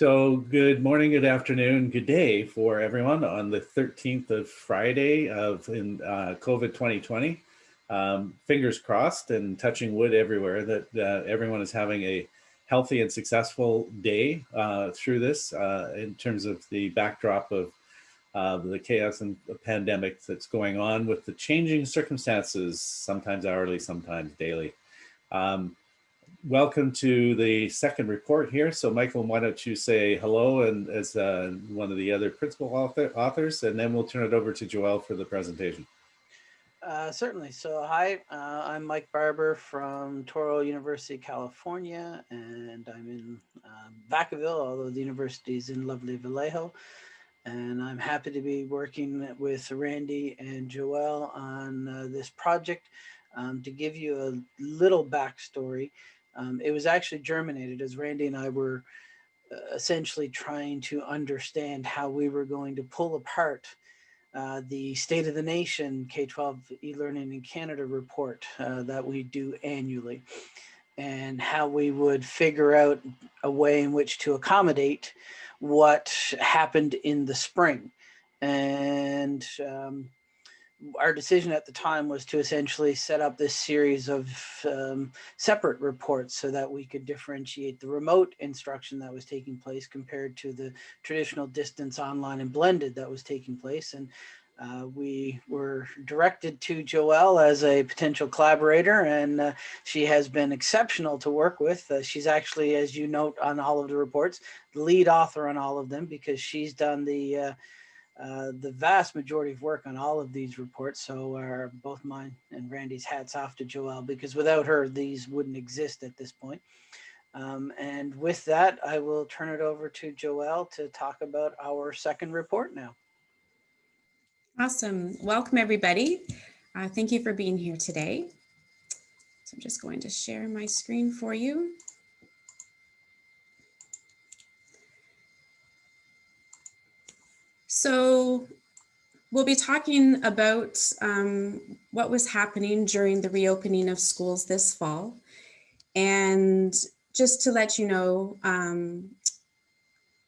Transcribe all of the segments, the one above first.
So good morning, good afternoon, good day for everyone on the 13th of Friday of in uh, COVID 2020. Um, fingers crossed and touching wood everywhere that uh, everyone is having a healthy and successful day uh, through this uh, in terms of the backdrop of the chaos and the pandemic that's going on with the changing circumstances, sometimes hourly, sometimes daily. Um, welcome to the second report here. So Michael, why don't you say hello and as uh, one of the other principal author, authors, and then we'll turn it over to Joelle for the presentation. Uh, certainly. So hi, uh, I'm Mike Barber from Touro University, California, and I'm in um, Vacaville, although the university is in lovely Vallejo. And I'm happy to be working with Randy and Joelle on uh, this project. Um, to give you a little backstory, um, it was actually germinated as Randy and I were uh, essentially trying to understand how we were going to pull apart uh, the State of the Nation K-12 e-learning in Canada report uh, that we do annually and how we would figure out a way in which to accommodate what happened in the spring. And um, our decision at the time was to essentially set up this series of um, separate reports so that we could differentiate the remote instruction that was taking place compared to the traditional distance online and blended that was taking place. And uh, we were directed to Joelle as a potential collaborator and uh, she has been exceptional to work with. Uh, she's actually, as you note on all of the reports, the lead author on all of them because she's done the uh, the vast majority of work on all of these reports. So are both mine and Randy's hats off to Joelle because without her, these wouldn't exist at this point. Um, and with that, I will turn it over to Joelle to talk about our second report now. Awesome. Welcome, everybody. Uh, thank you for being here today. So I'm just going to share my screen for you. So we'll be talking about um, what was happening during the reopening of schools this fall. And just to let you know, um,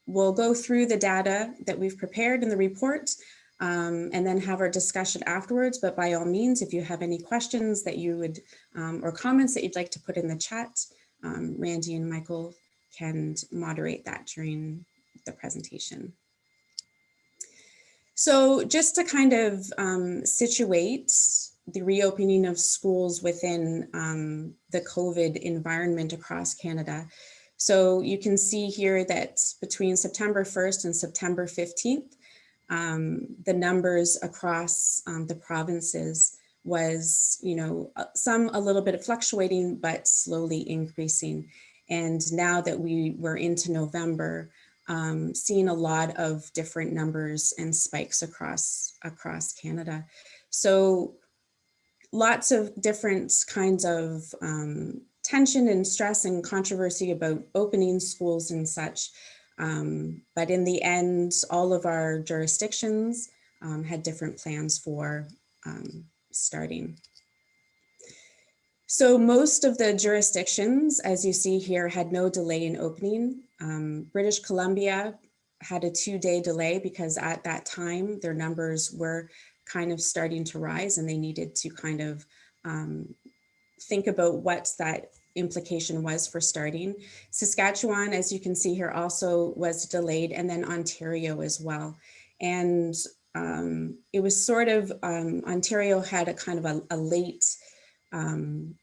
we'll go through the data that we've prepared in the report um, and then have our discussion afterwards. But by all means, if you have any questions that you would um, or comments that you'd like to put in the chat, um, Randy and Michael can moderate that during the presentation. So just to kind of um, situate the reopening of schools within um, the COVID environment across Canada. So you can see here that between September 1st and September 15th, um, the numbers across um, the provinces was, you know, uh, some a little bit of fluctuating, but slowly increasing. And now that we were into November, um, seeing a lot of different numbers and spikes across across Canada. So lots of different kinds of um, tension and stress and controversy about opening schools and such. Um, but in the end, all of our jurisdictions um, had different plans for um, starting. So most of the jurisdictions, as you see here, had no delay in opening. Um, British Columbia had a two day delay because at that time their numbers were kind of starting to rise and they needed to kind of um, think about what that implication was for starting. Saskatchewan, as you can see here, also was delayed and then Ontario as well. And um, it was sort of, um, Ontario had a kind of a, a late um,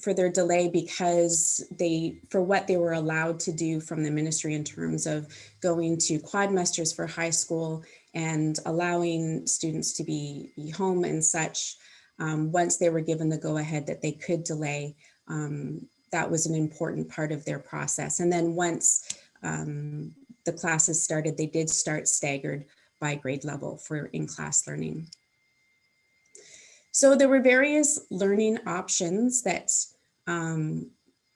for their delay because they, for what they were allowed to do from the ministry in terms of going to quadmesters for high school and allowing students to be, be home and such, um, once they were given the go ahead that they could delay, um, that was an important part of their process. And then once um, the classes started, they did start staggered by grade level for in-class learning. So there were various learning options that um,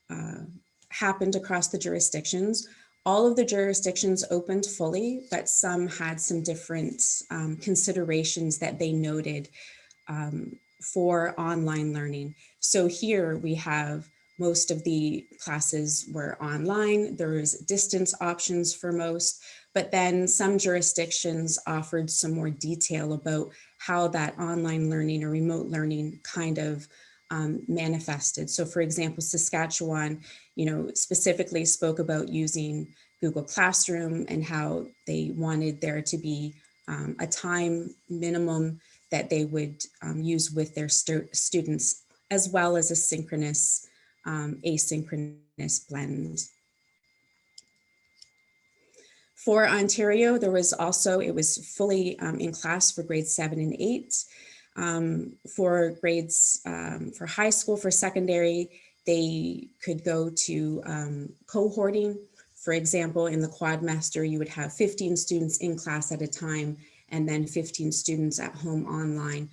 uh, happened across the jurisdictions. All of the jurisdictions opened fully, but some had some different um, considerations that they noted um, for online learning. So here we have most of the classes were online. There was distance options for most, but then some jurisdictions offered some more detail about how that online learning or remote learning kind of um, manifested. So for example, Saskatchewan, you know, specifically spoke about using Google Classroom and how they wanted there to be um, a time minimum that they would um, use with their stu students, as well as a synchronous, um, asynchronous blend. For Ontario, there was also, it was fully um, in class for grades seven and eight. Um, for grades, um, for high school, for secondary, they could go to um, cohorting. For example, in the Quadmester, you would have 15 students in class at a time and then 15 students at home online.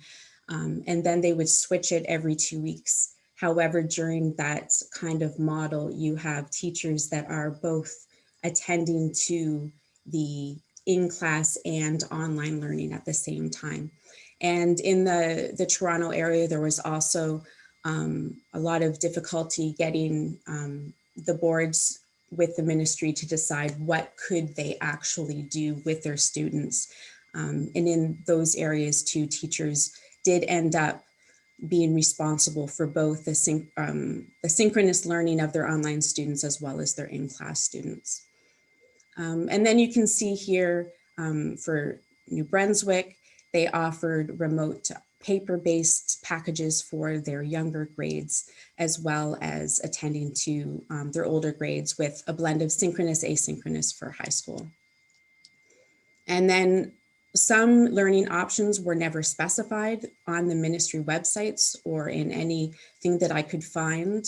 Um, and then they would switch it every two weeks. However, during that kind of model, you have teachers that are both attending to the in-class and online learning at the same time. And in the, the Toronto area, there was also um, a lot of difficulty getting um, the boards with the ministry to decide what could they actually do with their students. Um, and in those areas too, teachers did end up being responsible for both the, syn um, the synchronous learning of their online students as well as their in-class students. Um, and then you can see here um, for New Brunswick, they offered remote paper-based packages for their younger grades, as well as attending to um, their older grades with a blend of synchronous, asynchronous for high school. And then some learning options were never specified on the ministry websites or in anything that I could find.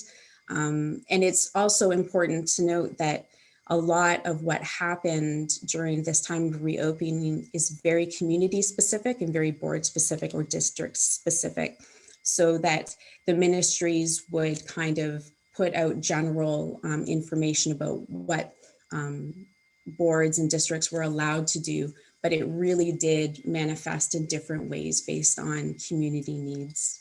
Um, and it's also important to note that a lot of what happened during this time of reopening is very community specific and very board specific or district specific so that the ministries would kind of put out general um, information about what um, boards and districts were allowed to do, but it really did manifest in different ways based on community needs.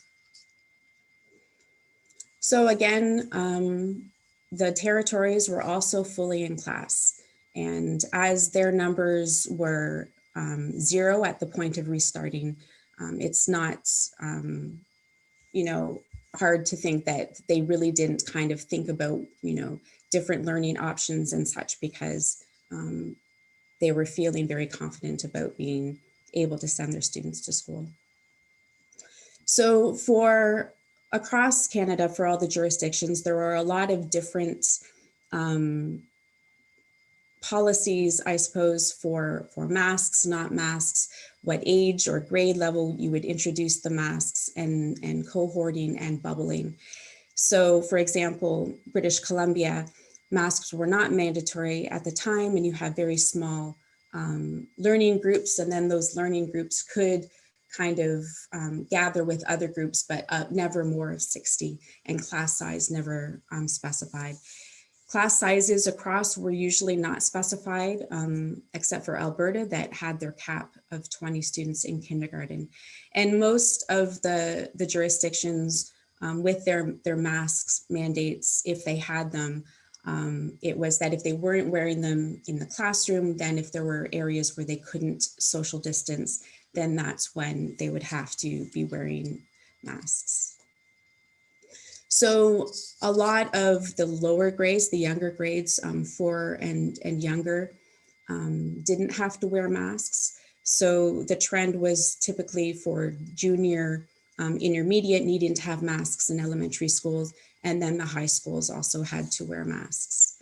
So again, um, the territories were also fully in class. And as their numbers were um, zero at the point of restarting, um, it's not, um, you know, hard to think that they really didn't kind of think about, you know, different learning options and such because um, they were feeling very confident about being able to send their students to school. So for across Canada for all the jurisdictions, there are a lot of different um, policies, I suppose, for, for masks, not masks, what age or grade level you would introduce the masks and, and cohorting and bubbling. So for example, British Columbia, masks were not mandatory at the time and you have very small um, learning groups and then those learning groups could kind of um, gather with other groups, but uh, never more of 60 and class size never um, specified. Class sizes across were usually not specified, um, except for Alberta that had their cap of 20 students in kindergarten. And most of the, the jurisdictions um, with their, their masks mandates, if they had them, um, it was that if they weren't wearing them in the classroom, then if there were areas where they couldn't social distance, then that's when they would have to be wearing masks. So a lot of the lower grades, the younger grades, um, four and, and younger, um, didn't have to wear masks. So the trend was typically for junior um, intermediate needing to have masks in elementary schools, and then the high schools also had to wear masks.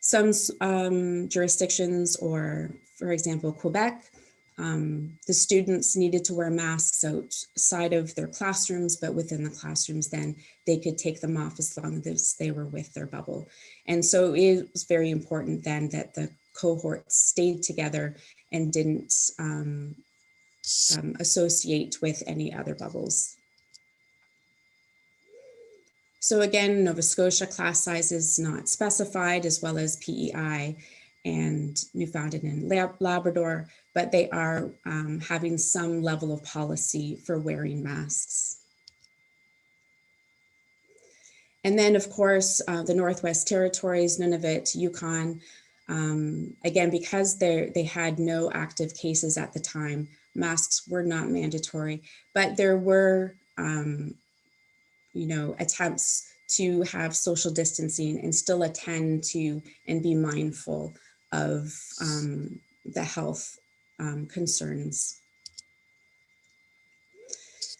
Some um, jurisdictions, or for example, Quebec, um, the students needed to wear masks outside of their classrooms, but within the classrooms, then they could take them off as long as they were with their bubble. And so it was very important then that the cohorts stayed together and didn't um, um, associate with any other bubbles. So again, Nova Scotia class size is not specified as well as PEI and Newfoundland and Labrador, but they are um, having some level of policy for wearing masks. And then, of course, uh, the Northwest Territories, Nunavut, Yukon, um, again, because they they had no active cases at the time, masks were not mandatory, but there were, um, you know, attempts to have social distancing and still attend to and be mindful of um, the health um, concerns.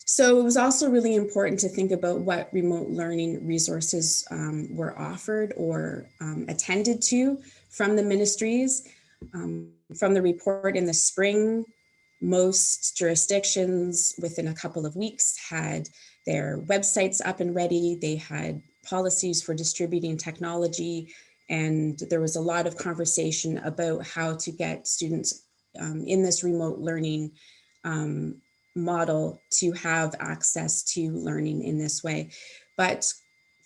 So it was also really important to think about what remote learning resources um, were offered or um, attended to from the ministries. Um, from the report in the spring, most jurisdictions within a couple of weeks had their websites up and ready. They had policies for distributing technology and there was a lot of conversation about how to get students um, in this remote learning um, model to have access to learning in this way. But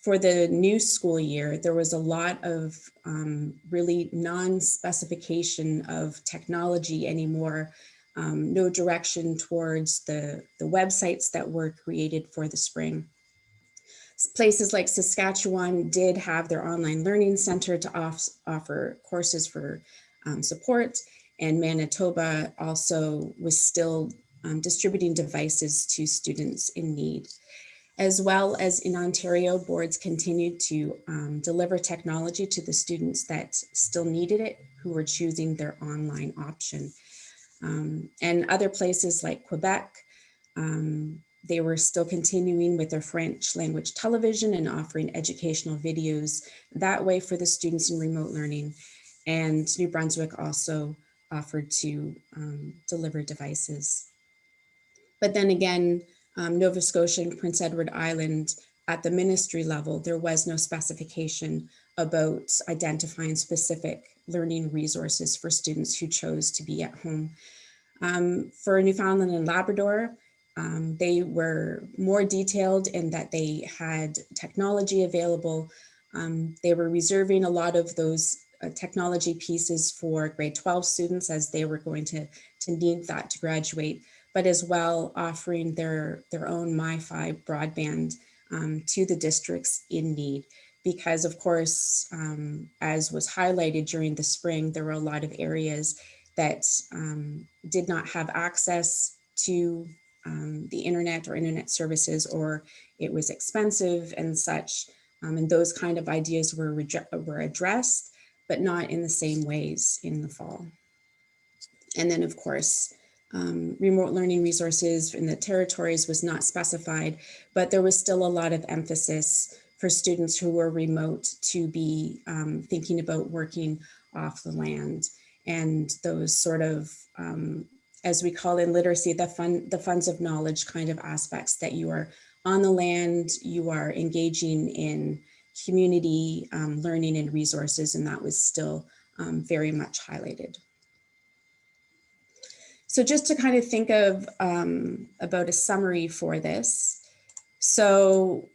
for the new school year, there was a lot of um, really non-specification of technology anymore, um, no direction towards the, the websites that were created for the spring. Places like Saskatchewan did have their online learning center to off, offer courses for um, support and Manitoba also was still um, distributing devices to students in need. As well as in Ontario, boards continued to um, deliver technology to the students that still needed it, who were choosing their online option. Um, and other places like Quebec, um, they were still continuing with their French language television and offering educational videos that way for the students in remote learning. And New Brunswick also offered to um, deliver devices. But then again, um, Nova Scotia and Prince Edward Island at the ministry level, there was no specification about identifying specific learning resources for students who chose to be at home. Um, for Newfoundland and Labrador, um, they were more detailed in that they had technology available. Um, they were reserving a lot of those uh, technology pieces for grade 12 students as they were going to, to need that to graduate but as well offering their, their own MiFi broadband um, to the districts in need. Because of course, um, as was highlighted during the spring, there were a lot of areas that um, did not have access to um, the internet or internet services, or it was expensive and such. Um, and those kind of ideas were, were addressed, but not in the same ways in the fall. And then of course, um, remote learning resources in the territories was not specified, but there was still a lot of emphasis for students who were remote to be um, thinking about working off the land and those sort of, um, as we call in literacy, the, fun, the funds of knowledge kind of aspects that you are on the land, you are engaging in community um, learning and resources, and that was still um, very much highlighted. So just to kind of think of um, about a summary for this. So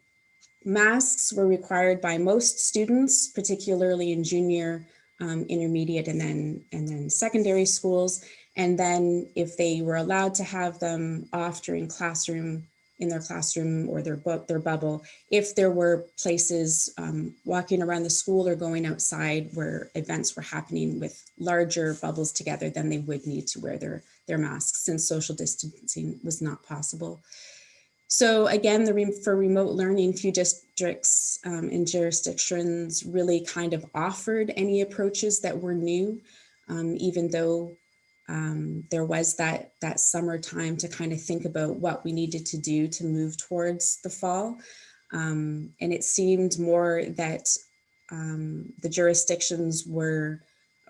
masks were required by most students, particularly in junior, um, intermediate, and then, and then secondary schools. And then if they were allowed to have them off during classroom in their classroom or their book, their bubble, if there were places um, walking around the school or going outside where events were happening with larger bubbles together, then they would need to wear their, their masks since social distancing was not possible. So again, the for remote learning, few districts um, and jurisdictions really kind of offered any approaches that were new, um, even though um, there was that, that summer time to kind of think about what we needed to do to move towards the fall. Um, and it seemed more that um, the jurisdictions were,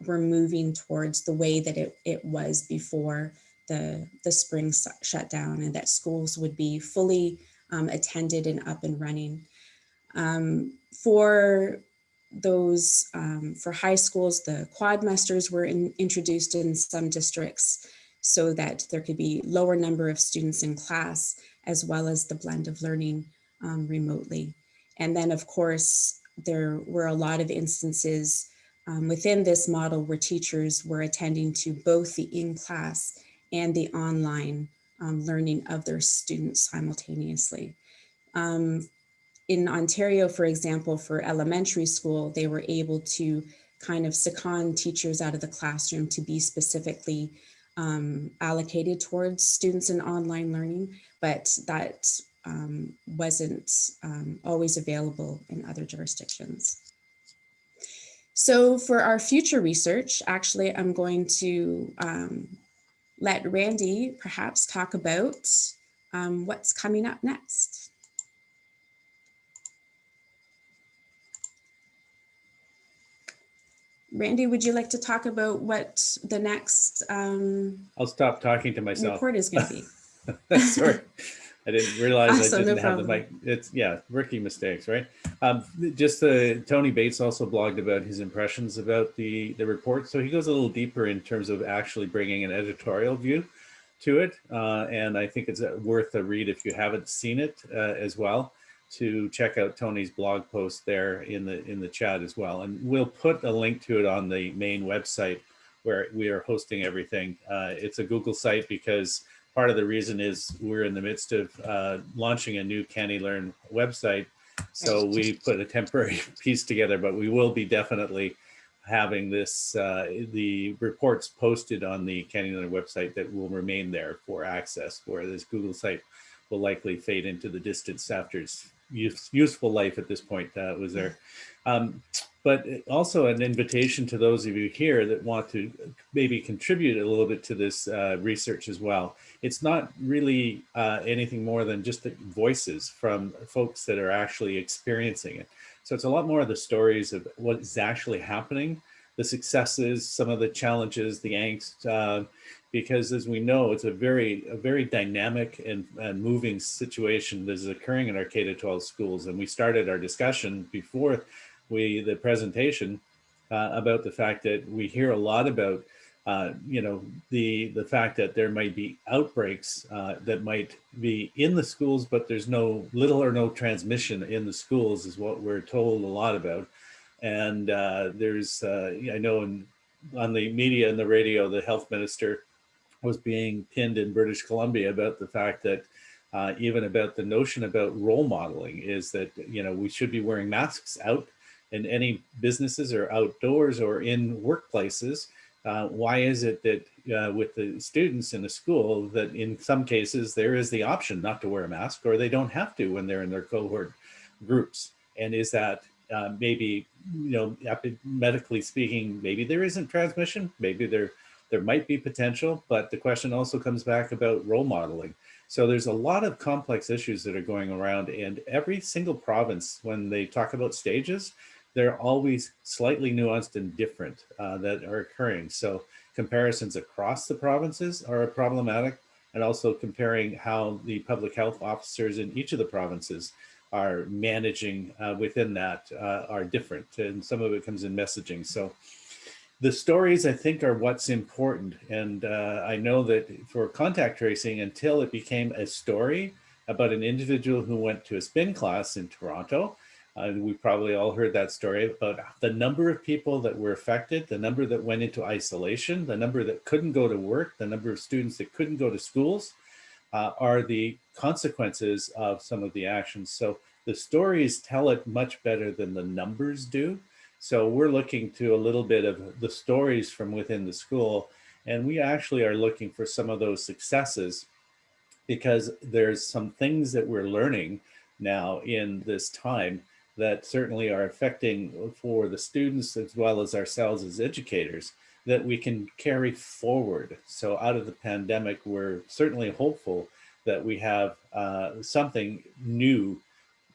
were moving towards the way that it, it was before the, the spring shutdown and that schools would be fully um, attended and up and running. Um, for those um, for high schools, the quadmesters were in, introduced in some districts so that there could be lower number of students in class, as well as the blend of learning um, remotely. And then of course, there were a lot of instances um, within this model where teachers were attending to both the in-class and the online um, learning of their students simultaneously. Um, in Ontario, for example, for elementary school, they were able to kind of second teachers out of the classroom to be specifically um, allocated towards students in online learning, but that um, wasn't um, always available in other jurisdictions. So for our future research, actually, I'm going to um, let Randy perhaps talk about um, what's coming up next. Randy, would you like to talk about what the next um, I'll stop talking to myself. report is going to be? Sorry. I didn't realize Awesome, I didn't have the problem. mic. It's yeah, rookie mistakes, right? Um, just uh, Tony Bates also blogged about his impressions about the the report, so he goes a little deeper in terms of actually bringing an editorial view to it, uh, and I think it's uh, worth a read if you haven't seen it uh, as well. To check out Tony's blog post there in the in the chat as well, and we'll put a link to it on the main website where we are hosting everything. Uh, it's a Google site because part of the reason is we're in the midst of uh, launching a new CANeLearn website. So we put a temporary piece together, but we will be definitely having this, uh, the reports posted on the CANeLearn website that will remain there for access, where this Google site will likely fade into the distance after its use, useful life at this point uh, was there. Um, but also an invitation to those of you here that want to maybe contribute a little bit to this uh, research as well. It's not really uh, anything more than just the voices from folks that are actually experiencing it. So it's a lot more of the stories of what is actually happening, the successes, some of the challenges, the angst, uh, because as we know, it's a very, a very dynamic and, and moving situation that is occurring in our K-12 schools. And we started our discussion before we, the presentation uh, about the fact that we hear a lot about, uh, you know, the, the fact that there might be outbreaks uh, that might be in the schools, but there's no little or no transmission in the schools is what we're told a lot about. And uh, there's, uh, I know in, on the media and the radio, the health minister was being pinned in British Columbia about the fact that uh, even about the notion about role modeling is that, you know, we should be wearing masks out in any businesses or outdoors or in workplaces. Uh, why is it that uh, with the students in the school that in some cases there is the option not to wear a mask or they don't have to when they're in their cohort groups? And is that uh, maybe, you know, medically speaking, maybe there isn't transmission, maybe there there might be potential, but the question also comes back about role modeling. So there's a lot of complex issues that are going around and every single province, when they talk about stages, they're always slightly nuanced and different uh, that are occurring. So comparisons across the provinces are problematic and also comparing how the public health officers in each of the provinces are managing uh, within that uh, are different. And some of it comes in messaging. So the stories I think are what's important. And uh, I know that for contact tracing, until it became a story about an individual who went to a spin class in Toronto, uh, we probably all heard that story about the number of people that were affected, the number that went into isolation, the number that couldn't go to work, the number of students that couldn't go to schools uh, are the consequences of some of the actions. So the stories tell it much better than the numbers do. So we're looking to a little bit of the stories from within the school. And we actually are looking for some of those successes because there's some things that we're learning now in this time that certainly are affecting for the students as well as ourselves as educators that we can carry forward. So out of the pandemic, we're certainly hopeful that we have uh, something new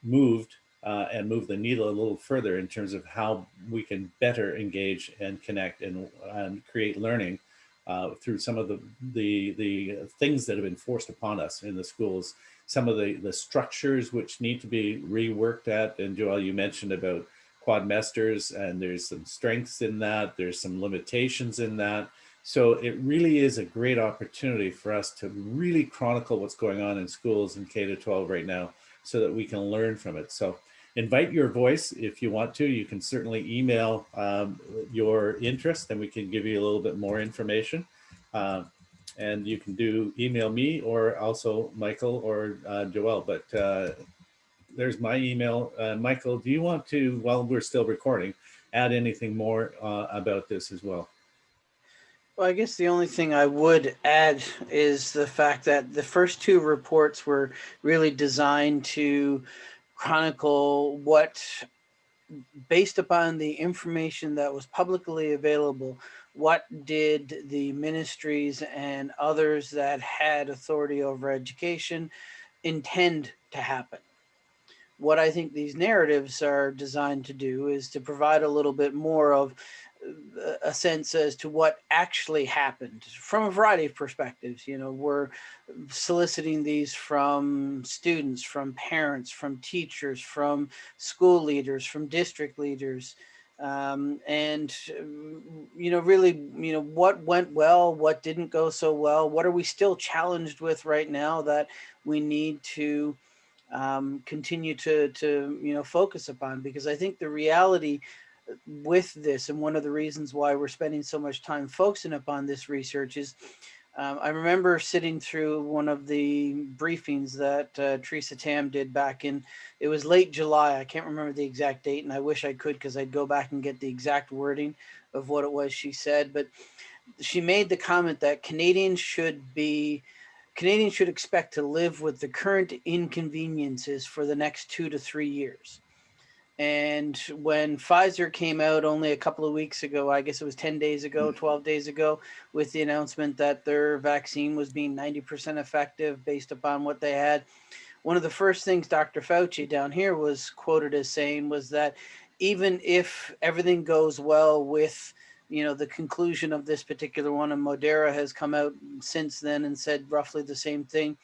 moved uh, and move the needle a little further in terms of how we can better engage and connect and, and create learning uh, through some of the, the, the things that have been forced upon us in the schools some of the, the structures which need to be reworked at. And Joel, you mentioned about quadmesters and there's some strengths in that. There's some limitations in that. So it really is a great opportunity for us to really chronicle what's going on in schools in K to 12 right now so that we can learn from it. So invite your voice if you want to. You can certainly email um, your interest and we can give you a little bit more information. Uh, and you can do email me or also Michael or uh, Joel. But uh, there's my email. Uh, Michael, do you want to, while we're still recording, add anything more uh, about this as well? Well, I guess the only thing I would add is the fact that the first two reports were really designed to chronicle what, based upon the information that was publicly available, what did the ministries and others that had authority over education intend to happen? What I think these narratives are designed to do is to provide a little bit more of uh, a sense as to what actually happened from a variety of perspectives. You know, we're soliciting these from students, from parents, from teachers, from school leaders, from district leaders, um, and you know, really, you know, what went well, what didn't go so well, what are we still challenged with right now that we need to um, continue to to you know focus upon? Because I think the reality with this and one of the reasons why we're spending so much time focusing upon this research is um, I remember sitting through one of the briefings that uh, Theresa Tam did back in, it was late July. I can't remember the exact date and I wish I could because I'd go back and get the exact wording of what it was she said. But she made the comment that Canadians should be, Canadians should expect to live with the current inconveniences for the next two to three years. And when Pfizer came out only a couple of weeks ago, I guess it was 10 days ago, hmm. 12 days ago, with the announcement that their vaccine was being 90% effective based upon what they had. One of the first things Dr. Fauci down here was quoted as saying was that even if everything goes well with you know the conclusion of this particular one and Moderna has come out since then and said roughly the same thing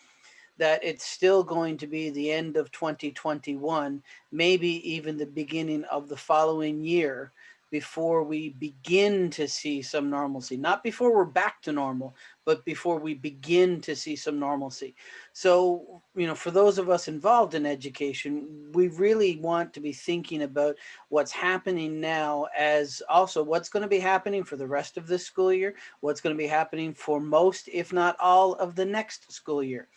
that it's still going to be the end of 2021, maybe even the beginning of the following year before we begin to see some normalcy, not before we're back to normal, but before we begin to see some normalcy. So, you know, for those of us involved in education, we really want to be thinking about what's happening now as also what's going to be happening for the rest of this school year, what's going to be happening for most, if not all of the next school year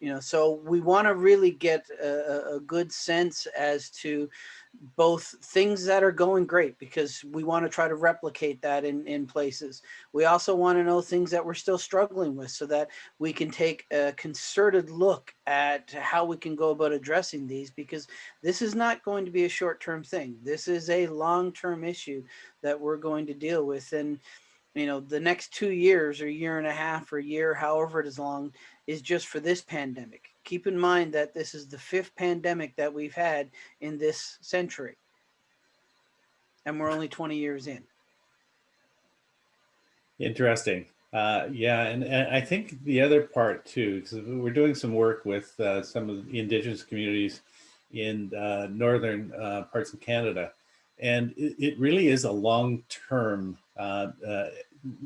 you know so we want to really get a, a, good sense as to both things that are going great because we want to try to replicate that in in places. We also want to know things that we're still struggling with so that we can take a concerted look at how we can go about addressing these because this is not going to be a short-term thing. This is a long-term issue that we're going to deal with and you know the next two years or year and a half or year however it is long is just for this pandemic. Keep in mind that this is the fifth pandemic that we've had in this century. And we're only 20 years in. Interesting. Uh, yeah, and, and, I think the other part too, because we're doing some work with uh, some of the indigenous communities in uh, northern uh, parts of Canada, and it, it really is a long-term, uh, uh,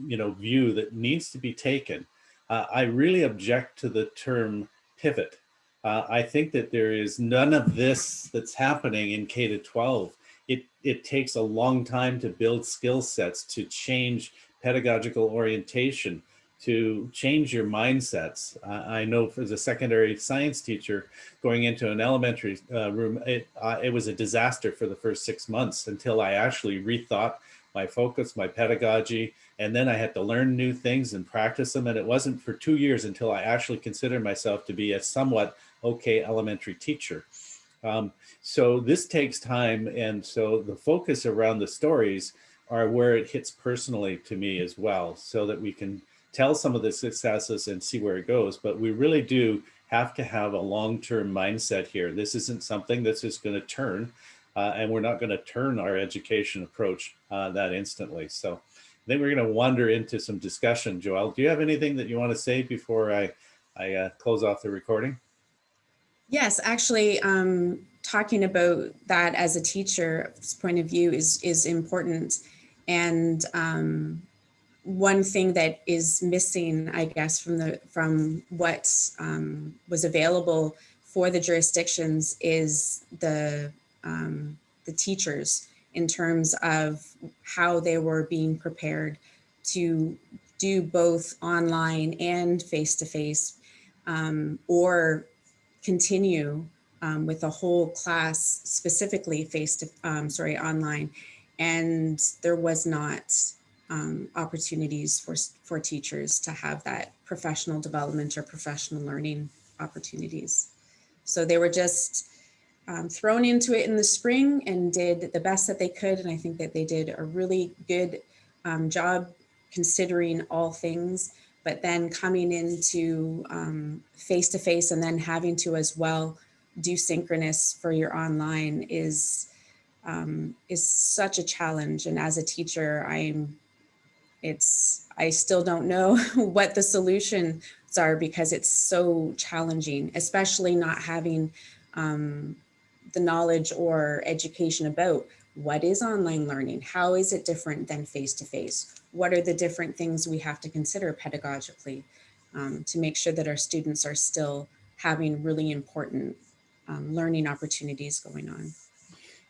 you know, view that needs to be taken uh, I really object to the term pivot. Uh, I think that there is none of this that's happening in K to 12. It, it takes a long time to build skill sets, to change pedagogical orientation, to change your mindsets. Uh, I know as a secondary science teacher going into an elementary uh, room, it, uh, it was a disaster for the first six months until I actually rethought my focus, my pedagogy, and then I had to learn new things and practice them. And it wasn't for two years until I actually considered myself to be a somewhat okay elementary teacher. Um, so this takes time. And so the focus around the stories are where it hits personally to me as well, so that we can tell some of the successes and see where it goes. But we really do have to have a long-term mindset here. This isn't something that's just going to turn uh, and we're not going to turn our education approach uh, that instantly. So I think we're going to wander into some discussion. Joelle, do you have anything that you want to say before I, I uh, close off the recording? Yes, actually, um, talking about that as a teacher's point of view is, is important. And um, one thing that is missing, I guess, from the from what um, was available for the jurisdictions is the um, the teachers in terms of how they were being prepared to do both online and face-to-face -face, um, or continue um, with a whole class specifically face to, um, sorry, online. And there was not um, opportunities for, for teachers to have that professional development or professional learning opportunities. So they were just um, thrown into it in the spring and did the best that they could. And I think that they did a really good um, job considering all things, but then coming into face to face and then having to as well do synchronous for your online is um, is such a challenge. And as a teacher, I'm it's I still don't know what the solutions are because it's so challenging, especially not having um, the knowledge or education about what is online learning? How is it different than face-to-face? What are the different things we have to consider pedagogically um, to make sure that our students are still having really important um, learning opportunities going on?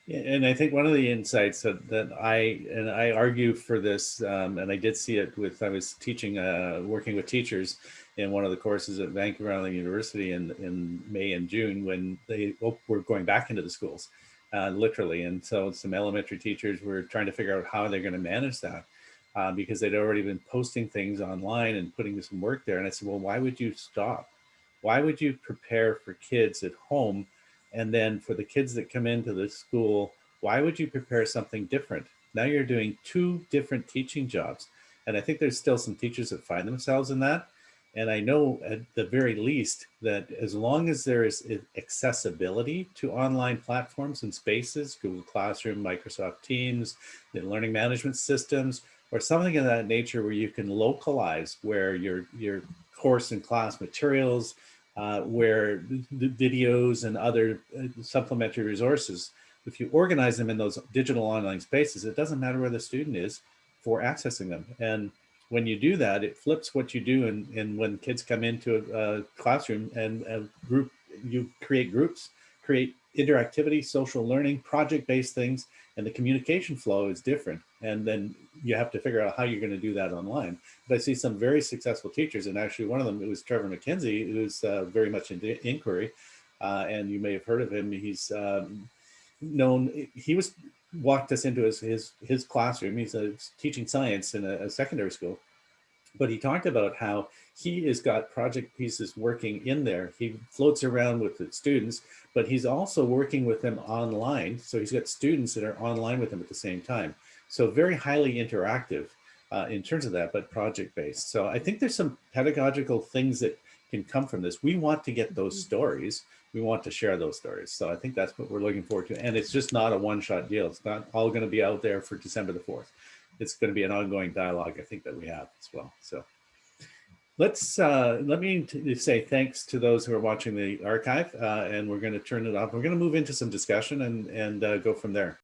And I think one of the insights that, that I, and I argue for this, um, and I did see it with, I was teaching, uh, working with teachers in one of the courses at Vancouver Island University in, in May and June when they were going back into the schools, uh, literally. And so some elementary teachers were trying to figure out how they're going to manage that uh, because they'd already been posting things online and putting some work there. And I said, well, why would you stop? Why would you prepare for kids at home and then for the kids that come into the school, why would you prepare something different? Now you're doing two different teaching jobs. And I think there's still some teachers that find themselves in that. And I know at the very least that as long as there is accessibility to online platforms and spaces, Google Classroom, Microsoft Teams, the learning management systems, or something of that nature where you can localize where your, your course and class materials, uh, where the videos and other uh, supplementary resources, if you organize them in those digital online spaces, it doesn't matter where the student is for accessing them. And when you do that, it flips what you do. And, and when kids come into a, a classroom and a group, you create groups, create interactivity, social learning, project-based things, and the communication flow is different. And then you have to figure out how you're going to do that online. But I see some very successful teachers, and actually one of them was Trevor MacKenzie, who's uh, very much into inquiry, uh, and you may have heard of him. He's um, known. He was walked us into his his his classroom. He's uh, teaching science in a, a secondary school, but he talked about how he has got project pieces working in there. He floats around with the students, but he's also working with them online. So he's got students that are online with him at the same time. So very highly interactive uh, in terms of that, but project-based. So I think there's some pedagogical things that can come from this. We want to get those stories. We want to share those stories. So I think that's what we're looking forward to. And it's just not a one-shot deal. It's not all going to be out there for December the 4th. It's going to be an ongoing dialogue, I think, that we have as well. So let's uh, let me say thanks to those who are watching the archive, uh, and we're going to turn it off. We're going to move into some discussion and and uh, go from there.